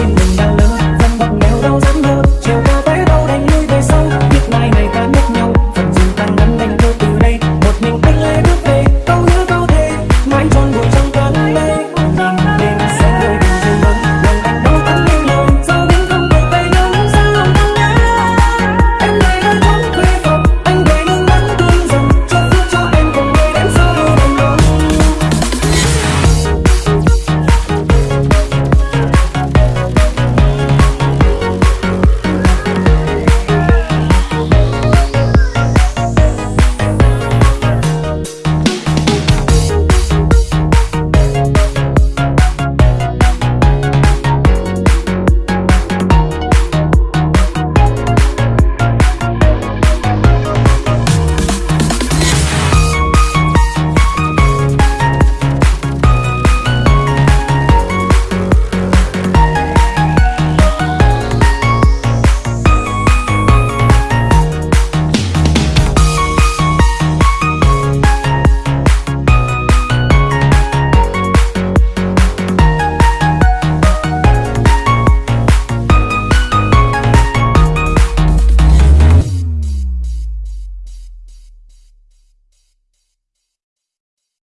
xin mình